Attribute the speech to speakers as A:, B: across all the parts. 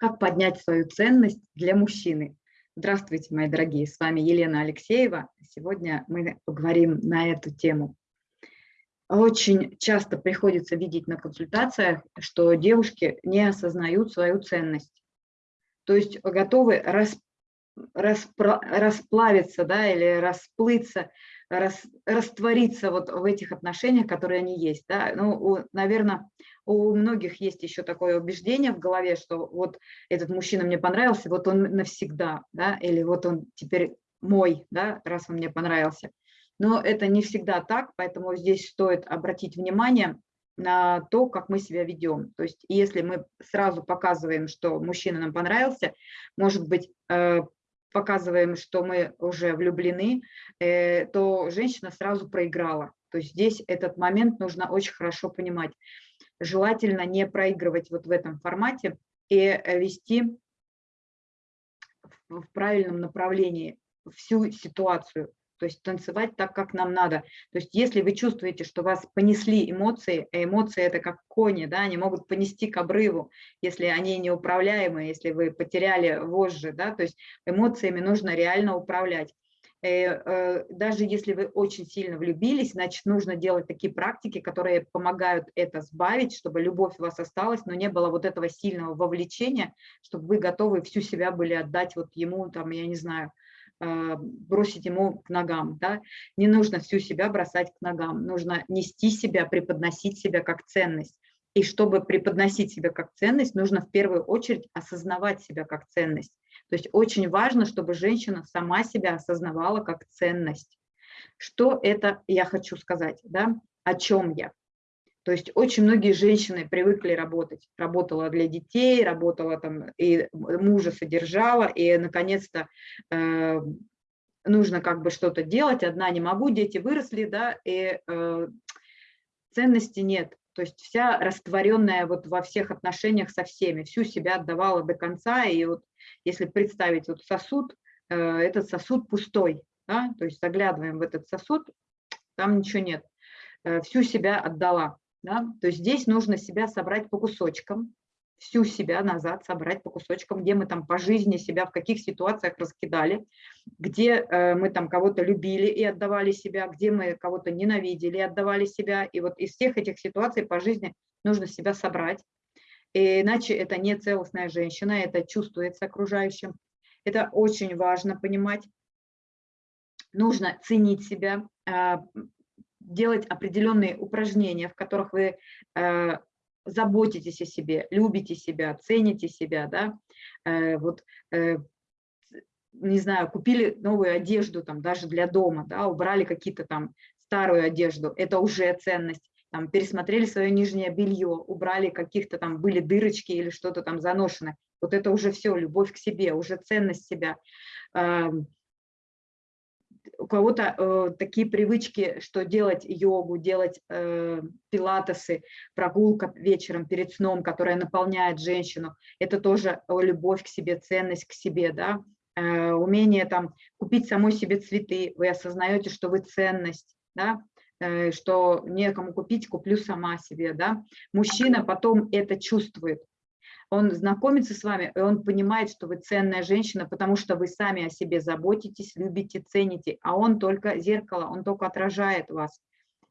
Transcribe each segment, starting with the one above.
A: Как поднять свою ценность для мужчины? Здравствуйте, мои дорогие, с вами Елена Алексеева. Сегодня мы поговорим на эту тему. Очень часто приходится видеть на консультациях, что девушки не осознают свою ценность. То есть готовы рас, распро, расплавиться да, или расплыться, рас, раствориться вот в этих отношениях, которые они есть. Да. Ну, наверное, у многих есть еще такое убеждение в голове, что вот этот мужчина мне понравился, вот он навсегда, да, или вот он теперь мой, да, раз он мне понравился. Но это не всегда так, поэтому здесь стоит обратить внимание на то, как мы себя ведем. То есть если мы сразу показываем, что мужчина нам понравился, может быть, э, показываем, что мы уже влюблены, э, то женщина сразу проиграла. То есть здесь этот момент нужно очень хорошо понимать желательно не проигрывать вот в этом формате и э, вести в правильном направлении всю ситуацию, то есть танцевать так, как нам надо. То есть если вы чувствуете, что вас понесли эмоции, а эмоции это как кони, да, они могут понести к обрыву, если они неуправляемые, если вы потеряли вожжи, да, то есть эмоциями нужно реально управлять. Э, э, даже если вы очень сильно влюбились, значит, нужно делать такие практики, которые помогают это сбавить, чтобы любовь у вас осталась, но не было вот этого сильного вовлечения, чтобы вы готовы всю себя были отдать вот ему, там, я не знаю, бросить ему к ногам. Да? Не нужно всю себя бросать к ногам, нужно нести себя, преподносить себя как ценность. И чтобы преподносить себя как ценность, нужно в первую очередь осознавать себя как ценность. То есть очень важно, чтобы женщина сама себя осознавала как ценность. Что это я хочу сказать, да? о чем я? То есть очень многие женщины привыкли работать. Работала для детей, работала там, и мужа содержала, и наконец-то э, нужно как бы что-то делать. Одна не могу, дети выросли, да, и э, ценности нет. То есть вся растворенная вот во всех отношениях со всеми, всю себя отдавала до конца, и вот если представить вот сосуд, э, этот сосуд пустой, да, то есть заглядываем в этот сосуд, там ничего нет, э, всю себя отдала. Да? То есть здесь нужно себя собрать по кусочкам, всю себя назад собрать по кусочкам, где мы там по жизни себя в каких ситуациях раскидали, где э, мы там кого-то любили и отдавали себя, где мы кого-то ненавидели и отдавали себя. И вот из всех этих ситуаций по жизни нужно себя собрать, и иначе это не целостная женщина, это чувствуется окружающим. Это очень важно понимать. Нужно ценить себя, а, делать определенные упражнения, в которых вы а, заботитесь о себе, любите себя, цените себя, да, э, вот, э, не знаю, купили новую одежду там даже для дома, да, убрали какие-то там старую одежду, это уже ценность там, пересмотрели свое нижнее белье, убрали каких-то там, были дырочки или что-то там заношено. Вот это уже все, любовь к себе, уже ценность себя. У кого-то э, такие привычки, что делать йогу, делать э, пилатесы, прогулка вечером перед сном, которая наполняет женщину, это тоже любовь к себе, ценность к себе, да, э, умение там купить самой себе цветы, вы осознаете, что вы ценность, да, Э, что некому купить, куплю сама себе. Да? Мужчина потом это чувствует. Он знакомится с вами, и он понимает, что вы ценная женщина, потому что вы сами о себе заботитесь, любите, цените, а он только зеркало, он только отражает вас.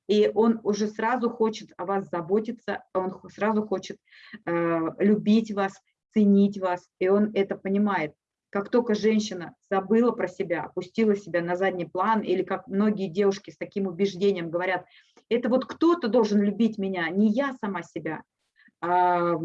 A: И он уже сразу хочет о вас заботиться, он сразу хочет э, любить вас, ценить вас, и он это понимает. Как только женщина забыла про себя, опустила себя на задний план, или как многие девушки с таким убеждением говорят, это вот кто-то должен любить меня, не я сама себя, а,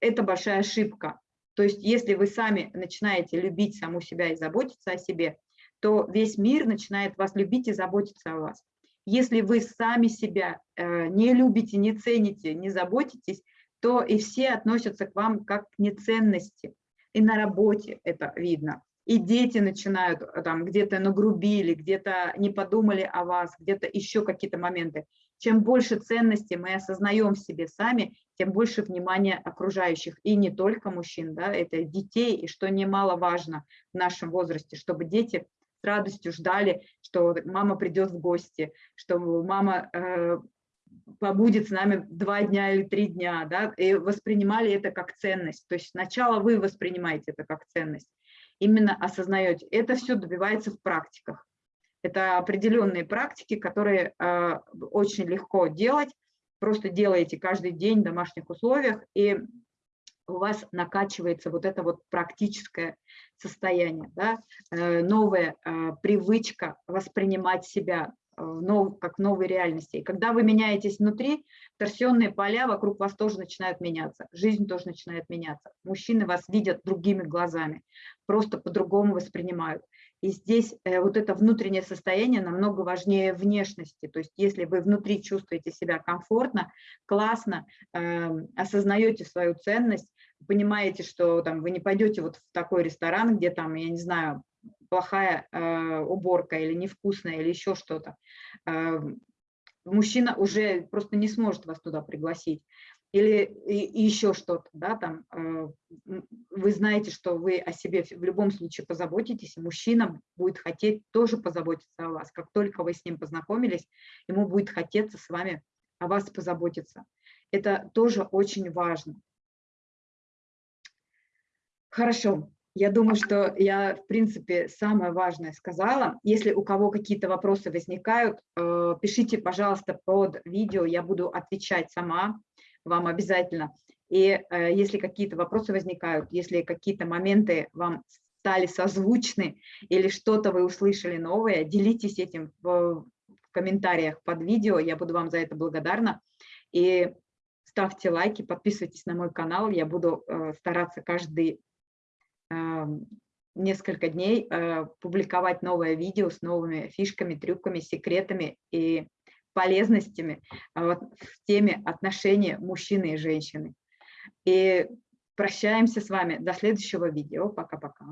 A: это большая ошибка. То есть если вы сами начинаете любить саму себя и заботиться о себе, то весь мир начинает вас любить и заботиться о вас. Если вы сами себя э, не любите, не цените, не заботитесь, то и все относятся к вам как к неценности и на работе это видно. И дети начинают э, там где-то нагрубили, где-то не подумали о вас, где-то еще какие-то моменты. Чем больше ценностей мы осознаем в себе сами, тем больше внимания окружающих. И не только мужчин, да, это детей, и что немаловажно в нашем возрасте, чтобы дети с радостью ждали, что мама придет в гости, что мама э, побудет с нами два дня или три дня, да, и воспринимали это как ценность. То есть сначала вы воспринимаете это как ценность, именно осознаете. Это все добивается в практиках. Это определенные практики, которые э, очень легко делать. Просто делаете каждый день в домашних условиях, и у вас накачивается вот это вот практическое состояние, да? э, новая э, привычка воспринимать себя нов, как новой реальности. И когда вы меняетесь внутри, торсионные поля вокруг вас тоже начинают меняться, жизнь тоже начинает меняться. Мужчины вас видят другими глазами, просто по-другому воспринимают. И здесь э, вот это внутреннее состояние намного важнее внешности. То есть если вы внутри чувствуете себя комфортно, классно, э, осознаете свою ценность, понимаете, что там, вы не пойдете вот в такой ресторан, где там, я не знаю, плохая э, уборка или невкусная или еще что-то, э, мужчина уже просто не сможет вас туда пригласить или и, и еще что-то, да, там, э, вы знаете, что вы о себе в любом случае позаботитесь, и мужчина будет хотеть тоже позаботиться о вас. Как только вы с ним познакомились, ему будет хотеться с вами о вас позаботиться. Это тоже очень важно. Хорошо, я думаю, что я, в принципе, самое важное сказала. Если у кого какие-то вопросы возникают, э, пишите, пожалуйста, под видео, я буду отвечать сама вам обязательно. И э, если какие-то вопросы возникают, если какие-то моменты вам стали созвучны или что-то вы услышали новое, делитесь этим в, комментариях под видео, я буду вам за это благодарна. И ставьте лайки, подписывайтесь на мой канал, я буду э, стараться каждый несколько дней э, публиковать новое видео с новыми фишками, трюками, секретами и полезностями вот, в теме отношения мужчины и женщины. И прощаемся с вами до следующего видео. Пока-пока.